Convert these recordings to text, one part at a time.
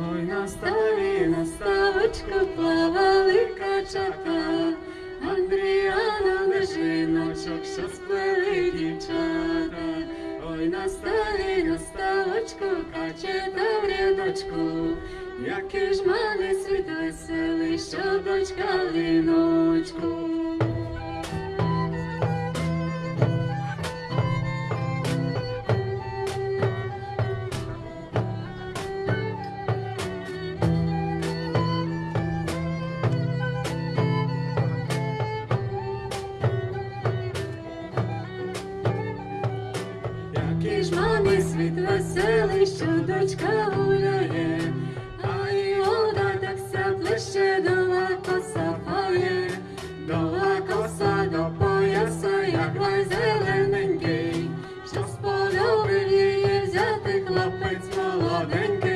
Ой, на ставі, на ставочку плавали качата, Андріана лежиночок, що сплели дівчата. Ой, на ставі, на ставочку, качета в рядочку, Який ж мене світ веселий, що дочка в ж мамі світ веселий, що дочка гуляє, а й вода так ся плеще дова коса пає, дова коса до пояса, як май зелененький, що сподобив її взяти хлопець молоденький.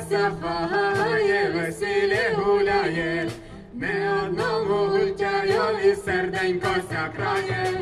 Косонька сяфає, веселі гуляє, не одному ждаю, серденько сякрає.